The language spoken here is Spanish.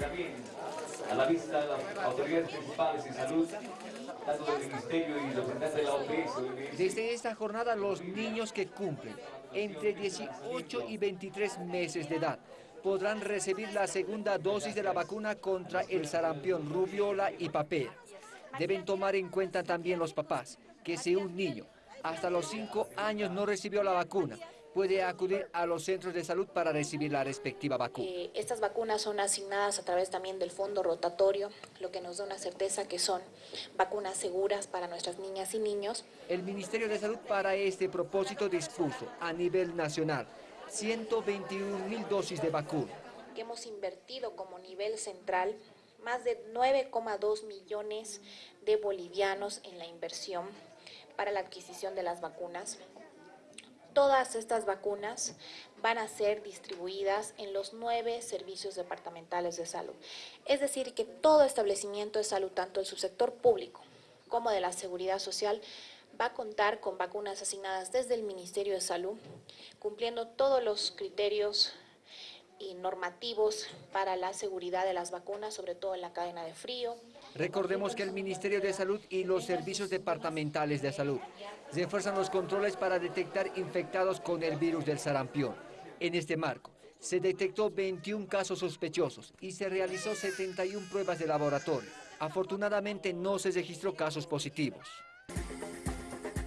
también a la vista de las autoridades principales de salud, tanto del Ministerio y representantes de la OPS. Desde esta jornada, los niños que cumplen entre 18 y 23 meses de edad podrán recibir la segunda dosis de la vacuna contra el sarampión, rubiola y papel. Deben tomar en cuenta también los papás que si un niño hasta los 5 años no recibió la vacuna, puede acudir a los centros de salud para recibir la respectiva vacuna. Eh, estas vacunas son asignadas a través también del fondo rotatorio, lo que nos da una certeza que son vacunas seguras para nuestras niñas y niños. El Ministerio de Salud para este propósito dispuso a nivel nacional 121 mil dosis de vacuna. Que hemos invertido como nivel central más de 9,2 millones de bolivianos en la inversión para la adquisición de las vacunas. Todas estas vacunas van a ser distribuidas en los nueve servicios departamentales de salud. Es decir, que todo establecimiento de salud, tanto el subsector público como de la seguridad social, va a contar con vacunas asignadas desde el Ministerio de Salud, cumpliendo todos los criterios y normativos para la seguridad de las vacunas, sobre todo en la cadena de frío. Recordemos que el Ministerio de Salud y los servicios departamentales de salud refuerzan los controles para detectar infectados con el virus del sarampión. En este marco, se detectó 21 casos sospechosos y se realizó 71 pruebas de laboratorio. Afortunadamente no se registró casos positivos.